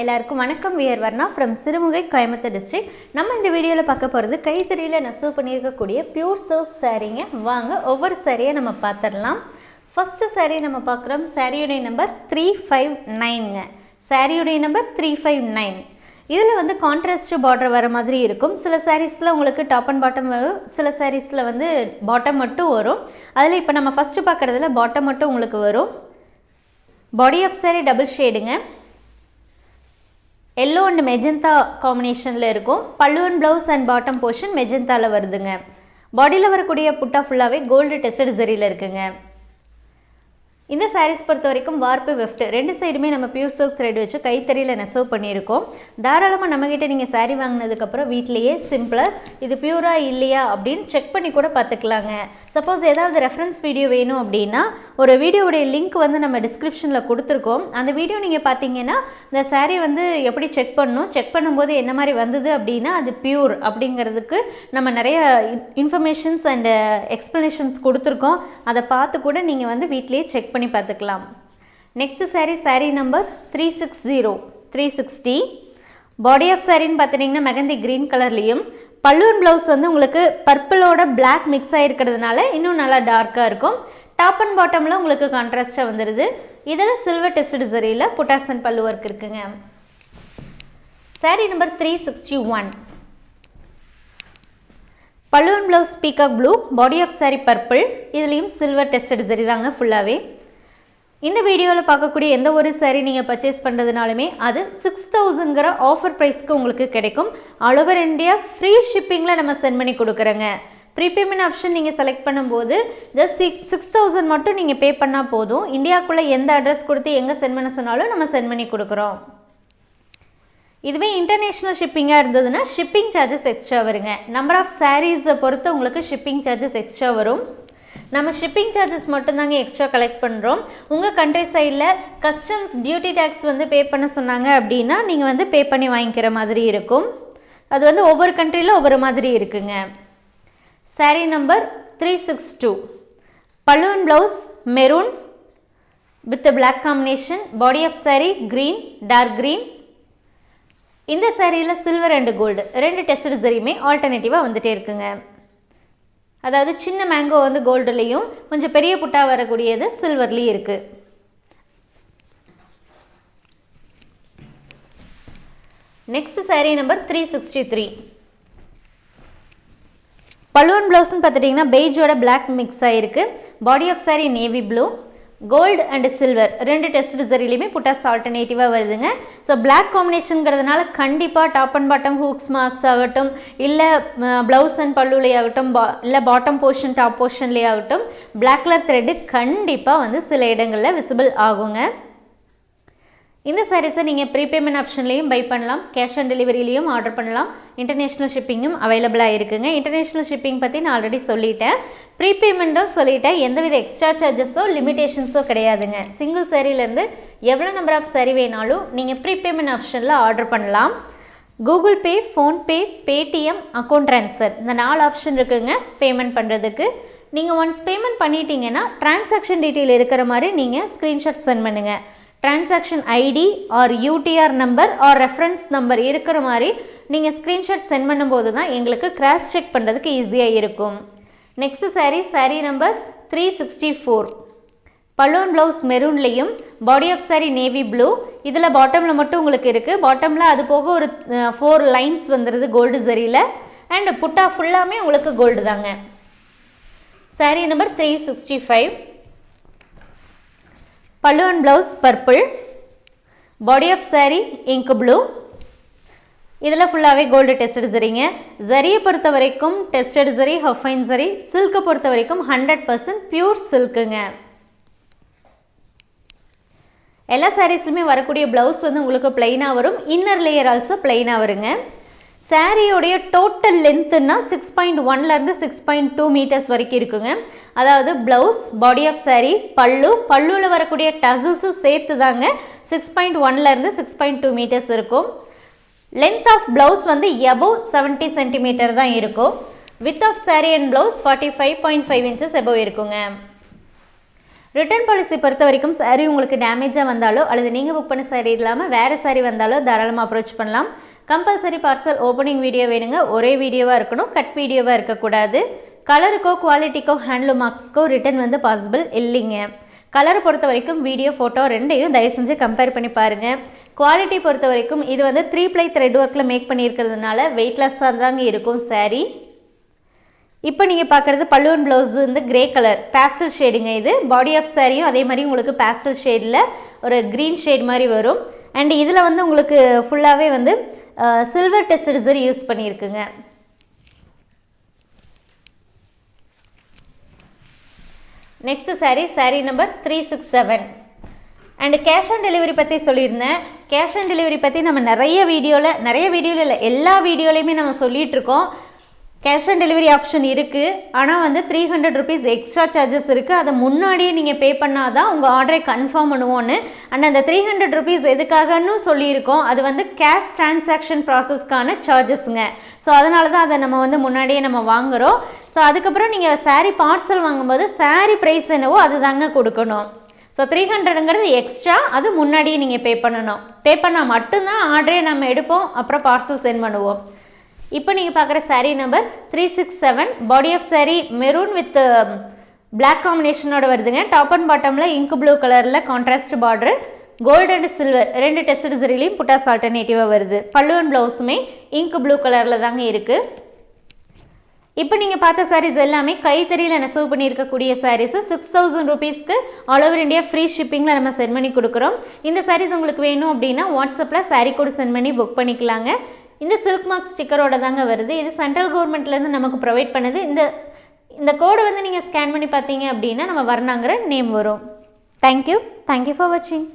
எல்லாருக்கும் வணக்கம். We're Varna from Sirumugai Coimbatore district நம்ம இந்த வீடியோவில் பார்க்க போகிறது கைத்தறியில் நெசவு பண்ணியிருக்கக்கூடிய பியூர் சில்க் சாரீங்க வாங்க ஒவ்வொரு சாரியை நம்ம பார்த்துடலாம் ஃபஸ்ட்டு saree நம்ம பார்க்குறோம் சாரியுடைய நம்பர் த்ரீ ஃபைவ் நைனுங்க சாரியுடைய நம்பர் த்ரீ ஃபைவ் நைன் இதில் வந்து கான்ட்ராஸ்ட் பார்டர் வர மாதிரி இருக்கும். சில சாரீஸில் உங்களுக்கு டாப் அண்ட் பாட்டம் வரும். சில சாரீஸில் வந்து பாட்டம் மட்டும் வரும். அதில் இப்போ நம்ம ஃபஸ்ட்டு பார்க்குறதுல பாட்டம் மட்டும் உங்களுக்கு வரும். பாடி ஆஃப் saree டபுள் ஷேடுங்க எல்லோ அண்ட் மெஜந்தா காம்பினேஷனில் இருக்கும். பல்லுவன் ப்ளவுஸ் அண்ட் பாட்டம் போர்ஷன் மெஜந்தாவில் வருதுங்க. பாடியில் வரக்கூடிய புட்டா ஃபுல்லாகவே கோல்டு டெஸ்டட் சரியில் இருக்குங்க. இந்த சாரீஸ் பொறுத்த வரைக்கும் வார்ப்பு வெஃப்ட். ரெண்டு சைடுமே நம்ம பியூர் சில்க் த்ரெட் வச்சு கைத்தறியில் நெசவு பண்ணியிருக்கோம். தாராளமாக நம்மக்கிட்ட நீங்கள் சாரீ வாங்கினதுக்கப்புறம் வீட்லேயே சிம்பிளாக இது பியூராக இல்லையா அப்படின்னு செக் பண்ணி கூட பார்த்துக்கலாங்க. சப்போஸ் ஏதாவது ரெஃபரன்ஸ் வீடியோ வேணும் அப்படின்னா ஒரு வீடியோவுடைய லிங்க் வந்து நம்ம டிஸ்கிரிப்ஷனில் கொடுத்துருக்கோம். அந்த வீடியோ நீங்கள் பார்த்தீங்கன்னா இந்த சாரீ வந்து எப்படி செக் பண்ணணும் செக் பண்ணும்போது என்ன மாதிரி வந்தது அப்படின்னா அது பியூர் அப்படிங்கிறதுக்கு நம்ம நிறைய இன்ஃபர்மேஷன்ஸ் அண்ட் எக்ஸ்ப்ளனேஷன்ஸ் கொடுத்துருக்கோம். அதை பார்த்து கூட நீங்கள் வந்து வீட்லேயே செக் பண்ணி பார்த்துக்கலாம். Next saree saree number three six zero three sixty body of சாரின்னு பார்த்துட்டிங்கன்னா மெகந்தி க்ரீன் கலர்லேயும் பல்லுவன் ப்ளவுஸ் வந்து உங்களுக்கு பர்பிளோட பிளாக் மிக்ஸ் ஆகிருக்கிறதுனால இன்னும் நல்லா டார்க்காக இருக்கும். டாப் அண்ட் பாட்டமில் உங்களுக்கு கான்ட்ராஸ்ட்டாக வந்துடுது இதில் சில்வர் டெஸ்ட் சரியில் புட்டாசன் பல்லு ஒர்க் இருக்குங்க. Saree number three sixty one பல்லுவன் blouse peacock blue body of saree purple இதுலேயும் சில்வர் டெஸ்டட் சரி தாங்க ஃபுல்லாகவே இந்த வீடியோவில் பார்க்கக்கூடிய எந்த ஒரு சாரீ நீங்கள் பர்ச்சேஸ் பண்ணுறதுனாலுமே அது சிக்ஸ் தௌசண்ட்ங்கிற ஆஃபர் ப்ரைஸ்க்கு உங்களுக்கு கிடைக்கும். ஆல் ஓவர் இந்தியா ஃப்ரீ ஷிப்பிங்கில் நம்ம சென்ட் பண்ணி கொடுக்குறோங்க. ப்ரீபேமெண்ட் ஆப்ஷன் நீங்கள் செலக்ட் பண்ணும்போது ஜஸ்ட் சிக்ஸ் சிக்ஸ் தௌசண்ட் மட்டும் நீங்கள் பே பண்ணால் போதும். இந்தியாவுக்குள்ளே எந்த அட்ரஸ் கொடுத்து எங்கே சென்ட் பண்ண சொன்னாலும் நம்ம சென்ட் பண்ணி கொடுக்குறோம். இதுவே இன்டர்நேஷ்னல் ஷிப்பிங்காக இருந்ததுன்னா ஷிப்பிங் சார்ஜஸ் எக்ஸ்ட்ரா வருங்க. நம்பர் ஆஃப் சாரீஸை பொறுத்து உங்களுக்கு ஷிப்பிங் சார்ஜஸ் எக்ஸ்ட்ரா வரும். நம்ம ஷிப்பிங் சார்ஜஸ் மட்டும்தாங்க எக்ஸ்ட்ரா கலெக்ட் பண்ணுறோம் உங்கள் கண்ட்ரி சைடில் கஸ்டம்ஸ் டியூட்டி டேக்ஸ் வந்து பே பண்ண சொன்னாங்க அப்படின்னா நீங்கள் வந்து பே பண்ணி வாங்கிக்கிற மாதிரி இருக்கும். அது வந்து ஒவ்வொரு கண்ட்ரியில் ஒவ்வொரு மாதிரி இருக்குங்க. Saree number three six two balloon blouse maroon with black combination body of saree green dark green இந்த சாரியில் சில்வர் அண்டு கோல்டு ரெண்டு டெஸ்ட் சரியுமே ஆல்டர்னேட்டிவாக வந்துட்டே இருக்குங்க. அதாவது சின்ன மேங்கோ வந்து கோல்டுலேயும் கொஞ்சம் பெரிய புட்டாக வரக்கூடியது சில்வர்லேயும் இருக்குது next saree number three sixty three பல்லுவன் ப்ளவுஸ்ன்னு பார்த்துட்டிங்கன்னா பெய்ஜோட பிளாக் மிக்ஸ் ஆகிருக்கு body of saree navy blue gold and silver ரெண்டு டெஸ்ட் ரிசரிலையுமே புட்டாஸ் ஆல்டர்னேட்டிவாக வருதுங்க. ஸோ பிளாக் காம்பினேஷனுங்கிறதுனால கண்டிப்பாக top and bottom hooks marks ஆகட்டும் இல்லை ப்ளவுஸ் அண்ட் பல்லுலே ஆகட்டும் பா இல்லை பாட்டம் போர்ஷன் டாப் போர்ஷன்லேயே ஆகட்டும் பிளாக் கலர் த்ரெட்டு கண்டிப்பாக வந்து சில இடங்களில் விசிபிள் ஆகுங்க. இந்த சாரீஸை நீங்கள் ப்ரீபேமெண்ட் ஆப்ஷன்லேயும் பை பண்ணலாம். கேஷ் ஆன் டெலிவரியிலையும் ஆர்டர் பண்ணலாம். இன்டர்நேஷ்னல் ஷிப்பிங்கும் அவைலபிளாக இருக்குங்க. இன்டர்நேஷ்னல் ஷிப்பிங் பற்றி நான் ஆல்ரெடி சொல்லிட்டேன். ப்ரீபேமெண்ட்டும் சொல்லிட்டேன். எந்தவித எக்ஸ்ட்ரா சார்ஜஸோ லிமிடேஷன்ஸோ கிடையாதுங்க. சிங்கிள் சாரிலேருந்து எவ்வளோ நம்பர் ஆஃப் சரி வேணாலும் நீங்கள் ப்ரீபேமெண்ட் ஆப்ஷனில் ஆர்டர் பண்ணலாம். Google Pay PhonePe Paytm account transfer இந்த நாலு ஆப்ஷன் இருக்குங்க பேமெண்ட் பண்ணுறதுக்கு நீங்கள் ஒன்ஸ் பேமெண்ட் பண்ணிட்டீங்கன்னா டிரான்சாக்ஷன் டீட்டெயில் இருக்கிற மாதிரி நீங்கள் ஸ்க்ரீன்ஷாட் சென்ட் பண்ணுங்கள் transaction ID or UTR number or reference number இருக்கிற மாதிரி நீங்கள் ஸ்க்ரீன்ஷாட் சென்ட் பண்ணும்போது தான் எங்களுக்கு கிராஸ் செக் பண்ணுறதுக்கு ஈஸியாக இருக்கும். Next saree saree number three sixty four balloon blouse மெரூன்லேயும் body of saree navy blue இதில் பாட்டமில் மட்டும் உங்களுக்கு இருக்குது பாட்டமில் அது போக ஒரு ஃபோர் லைன்ஸ் வந்துடுது கோல்டு சரியில் அண்ட் புட்டா ஃபுல்லாமே உங்களுக்கு கோல்டு தாங்க. Saree number three sixty five பல்லுவன் blouse purple body of saree ink blue இதில் ஃபுல்லாகவே கோல்டு டெஸ்டட் சரிங்க ஜரியை பொறுத்த வரைக்கும் டெஸ்டட் சரி ஹஃபைன் சரி சில்க்கை பொறுத்த வரைக்கும் ஹண்ட்ரட் பர்சன்ட் பியூர் சில்க்குங்க எல்லா சாரீஸ்லையுமே வரக்கூடிய ப்ளவுஸ் வந்து உங்களுக்கு பிளைனாக வரும். இன்னர் லேயர் ஆல்சோ பிளைனாக வருங்க. சாரியோடைய டோட்டல் லென்த்துன்னா சிக்ஸ் பாயிண்ட் ஒன்லேருந்து சிக்ஸ் பாயிண்ட் டூ மீட்டர்ஸ் வரைக்கும் இருக்குங்க. அதாவது ப்ளவுஸ் பாடி ஆஃப் saree பல்லு பல்லுவில் வரக்கூடிய டசில்ஸும் சேர்த்து தாங்க சிக்ஸ் பாயிண்ட் ஒன்லேருந்து சிக்ஸ் பாயிண்ட் டூ மீட்டர்ஸ் இருக்கும். லென்த் ஆஃப் ப்ளவுஸ் வந்து எபோவ் செவன்ட்டி சென்டிமீட்டர் தான் இருக்கும். Width of saree and blouse forty five point five inches above இருக்குங்க. ரிட்டர்ன் பாலிசி பொறுத்த வரைக்கும் சாரீ உங்களுக்கு டேமேஜாக வந்தாலோ அல்லது நீங்கள் புக் பண்ண சாரீ இல்லாமல் வேறு சாரீ வந்தாலோ தாராளமாக அப்ரோச் பண்ணலாம். கம்பல்சரி பார்சல் ஓப்பனிங் வீடியோ வேணுங்க. ஒரே வீடியோவாக இருக்கணும். கட் வீடியோவாக இருக்கக்கூடாது. கலருக்கோ குவாலிட்டிக்கோ ஹேண்ட்லூம் மார்க்ஸ்க்கோ ரிட்டர்ன் வந்து பாசிபிள் இல்லைங்க. கலரை பொறுத்த வரைக்கும் வீடியோ ஃபோட்டோ ரெண்டையும் தயவு செஞ்சு கம்பேர் பண்ணி பாருங்கள் குவாலிட்டி பொறுத்த வரைக்கும் இது வந்து த்ரீ ப்ளை த்ரெட் ஒர்க்கில் மேக் பண்ணியிருக்கிறதுனால வெயிட்லெஸ்ஸாக தாங்க இருக்கும் சாரீ இப்போ நீங்கள் பார்க்குறது பல்லுவன் ப்ளவுஸ் வந்து கிரே கலர் பேஸ்டல் ஷேடுங்க இது. பாடி ஆஃப் சாரியும் அதே மாதிரி உங்களுக்கு பேஸ்டல் ஷேடில் ஒரு க்ரீன் ஷேட் மாதிரி வரும். அண்ட் இதில் வந்து உங்களுக்கு ஃபுல்லாகவே வந்து silver test zari use பண்ணியிருக்குங்க. Next saree saree number three six seven and cash on delivery பற்றி சொல்லியிருந்தேன். கேஷ் ஆன் டெலிவரி பற்றி நம்ம நிறைய வீடியோவில் நிறைய வீடியோவில் இல்லை எல்லா வீடியோலையுமே நம்ம சொல்லிகிட்ருக்கோம் கேஷ் ஆன் டெலிவரி ஆப்ஷன் இருக்குது ஆனால் வந்து three hundred rupees extra charges இருக்குது அதை முன்னாடியே நீங்கள் பே பண்ணால் தான் உங்கள் ஆர்டரை கன்ஃபார்ம் பண்ணுவோன்னு அண்ட் அந்த த்ரீ ஹண்ட்ரட் ருபீஸ் எதுக்காகன்னு சொல்லியிருக்கோம். அது வந்து கேஷ் டிரான்சாக்ஷன் ப்ராசஸ்க்கான சார்ஜஸ்ங்க ஸோ அதனால தான் அதை நம்ம வந்து முன்னாடியே நம்ம வாங்குகிறோம் ஸோ அதுக்கப்புறம் நீங்கள் சாரீ பார்சல் வாங்கும்போது சாரீ ப்ரைஸ் என்னவோ அது தாங்க கொடுக்கணும் ஸோ த்ரீ ஹண்ட்ரடுங்கிறது எக்ஸ்ட்ரா அது முன்னாடியே நீங்கள் பே பண்ணணும். பே பண்ணால் மட்டும்தான் ஆர்டரே நம்ம எடுப்போம். அப்புறம் பார்சல் சென்ட் பண்ணுவோம். இப்போ நீங்கள் பார்க்குற saree number three six seven body of saree maroon with black காம்பினேஷனோட வருதுங்க. டாப் அண்ட் பாட்டமில் இங்கு ப்ளூ கலரில் contrast border gold and silver ரெண்டு டெஸ்ட் சரிலையும் புட்டாஸ் ஆல்டர்னேட்டிவாக வருது. பல்லு அண்ட் ப்ளவுஸுமே இங்கு ப்ளூ கலரில் தாங்க இருக்குது இப்போ நீங்கள் பார்த்த சாரீஸ் எல்லாமே கைத்தறியில் நெசவு பண்ணியிருக்கக்கூடிய சாரீஸு சிக்ஸ் தௌசண்ட் ருபீஸ்க்கு ஆல் ஓவர் இந்தியா ஃப்ரீ ஷிப்பிங்கில் நம்ம சென்ட் பண்ணி கொடுக்குறோம். இந்த சாரீஸ் உங்களுக்கு வேணும் அப்படின்னா வாட்ஸ்அப்பில் சாரீ கோடு சென்ட் பண்ணி புக் பண்ணிக்கலாங்க. இந்த சில்க் மார்க் ஸ்டிக்கரோட தாங்க வருது. இது சென்ட்ரல் கவர்மெண்ட்லேருந்து நமக்கு ப்ரொவைட் பண்ணுது. இந்த இந்த கோடை வந்து நீங்கள் ஸ்கேன் பண்ணி பார்த்தீங்க அப்படின்னா நம்ம வர்ணாங்கிற நேம் வரும். Thank you thank you for வாட்சிங்